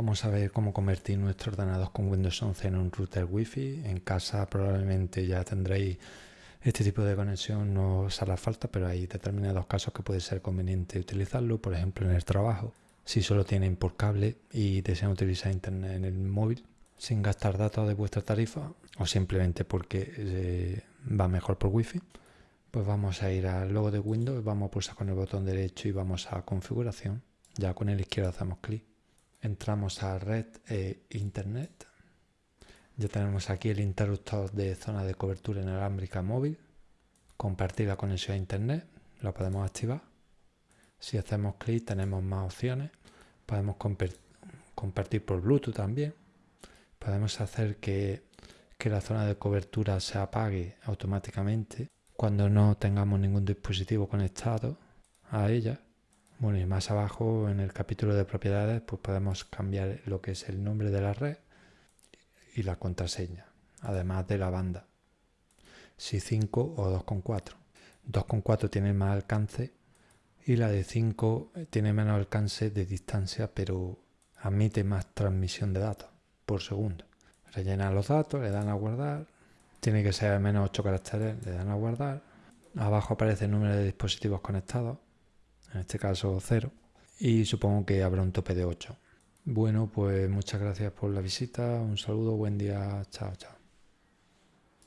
Vamos a ver cómo convertir nuestro ordenador con Windows 11 en un router Wi-Fi. En casa probablemente ya tendréis este tipo de conexión, no os hará falta, pero hay determinados casos que puede ser conveniente utilizarlo, por ejemplo en el trabajo. Si solo tienen por cable y desean utilizar internet en el móvil sin gastar datos de vuestra tarifa o simplemente porque eh, va mejor por Wi-Fi, pues vamos a ir al logo de Windows, vamos a pulsar con el botón derecho y vamos a configuración. Ya con el izquierdo hacemos clic entramos a red e internet. Ya tenemos aquí el interruptor de zona de cobertura inalámbrica móvil. Compartir la conexión a internet, lo podemos activar. Si hacemos clic tenemos más opciones. Podemos compartir por Bluetooth también. Podemos hacer que, que la zona de cobertura se apague automáticamente cuando no tengamos ningún dispositivo conectado a ella. Bueno, y más abajo en el capítulo de propiedades, pues podemos cambiar lo que es el nombre de la red y la contraseña, además de la banda. Si 5 o 2.4. 2.4 tiene más alcance y la de 5 tiene menos alcance de distancia, pero admite más transmisión de datos por segundo. Rellena los datos, le dan a guardar. Tiene que ser al menos 8 caracteres, le dan a guardar. Abajo aparece el número de dispositivos conectados en este caso 0, y supongo que habrá un tope de 8. Bueno, pues muchas gracias por la visita, un saludo, buen día, chao, chao.